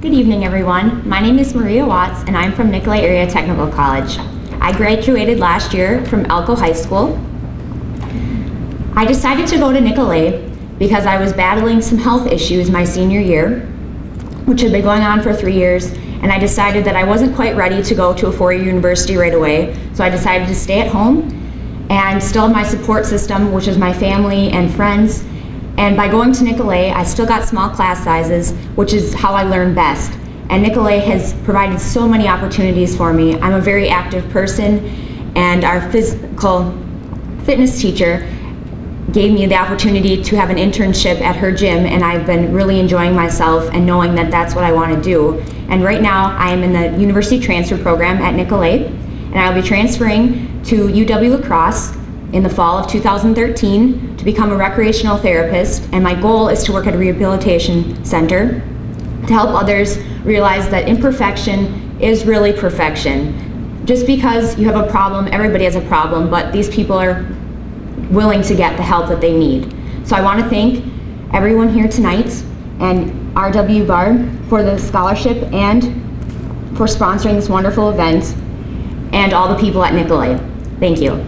Good evening, everyone. My name is Maria Watts, and I'm from Nicolet Area Technical College. I graduated last year from Elcho High School. I decided to go to Nicolet because I was battling some health issues my senior year, which had been going on for three years, and I decided that I wasn't quite ready to go to a four-year university right away, so I decided to stay at home and still have my support system, which is my family and friends, and by going to Nicolet, I still got small class sizes, which is how I learn best. And Nicolet has provided so many opportunities for me. I'm a very active person, and our physical fitness teacher gave me the opportunity to have an internship at her gym, and I've been really enjoying myself and knowing that that's what I want to do. And right now, I am in the university transfer program at Nicolet, and I'll be transferring to UW La Crosse in the fall of 2013 to become a recreational therapist and my goal is to work at a rehabilitation center to help others realize that imperfection is really perfection. Just because you have a problem, everybody has a problem, but these people are willing to get the help that they need. So I want to thank everyone here tonight and RW Bar for the scholarship and for sponsoring this wonderful event and all the people at Nicolet. Thank you.